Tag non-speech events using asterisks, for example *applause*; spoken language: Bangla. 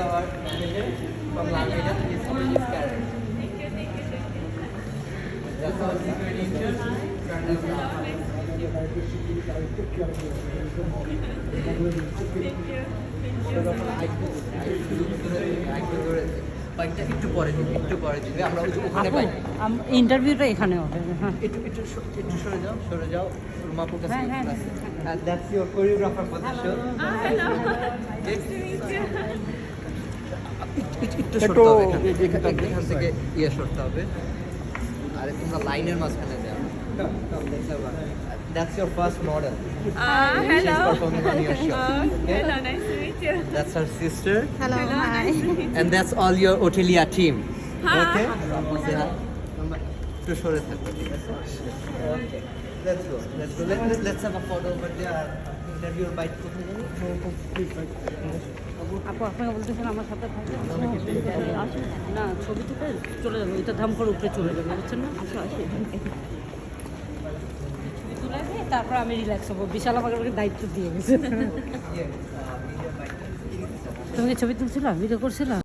our vision from Lalmeda is coming this carrot. That's our secret interest, একটু পরে দিবি একটু পরে দিবি আমরা ওখানে পাই ইন্টারভিউটা এখানে হবে একটু একটু একটু সরে যাও সরে যাও রুমাপুর কাছে And that's your choreographer for the show. Oh, hello. Nice to meet you. এখান- এখান- এখান থেকে ইয়ে সরতে হবে আরে তোমরা লাইনের মাঝখানে যাও That's your first model. Uh, She's performing on your show. Uh, Okay? hello, nice to meet you. That's her sister. Hello, hi. And that's all your Otelia team. Hi. Okay? একটু ঠিক আছে Okay. Let's go. Let's go. Let, let, let's have a photo over there. Interview bite কোথায় জানি? আপু আপনাকে বলতেছেন আমার সাথে না ছবি তুলে চলে যাবে ওইটা ধাম করে উপরে চলে যাবে বুঝছেন না? আসো আসো ছবি তুলে তারপর আমি রিল্যাক্স হব। বিশাল আমাকে দায়িত্ব দিয়ে গেছে. *laughs* তুমি ছবি তুলছিলাম ভিডিও করছিলাম